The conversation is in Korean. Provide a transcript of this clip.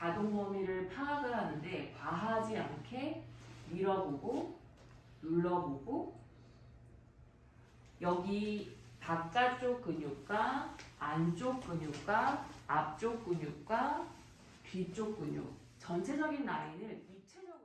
가동 범위를 파악을 하는데 과하지 않게 밀어보고 눌러보고 여기 바깥쪽 근육과 안쪽 근육과 앞쪽 근육과 뒤쪽 근육 전체적인 라인을 입체적으로